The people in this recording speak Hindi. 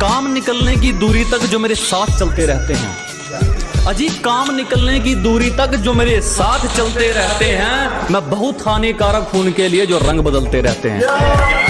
काम निकलने की दूरी तक जो मेरे साथ चलते रहते हैं। अजी काम निकलने की दूरी तक जो मेरे साथ चलते रहते हैं, मैं बहुत हानिकारक खून के लिए जो रंग बदलते रहते हैं।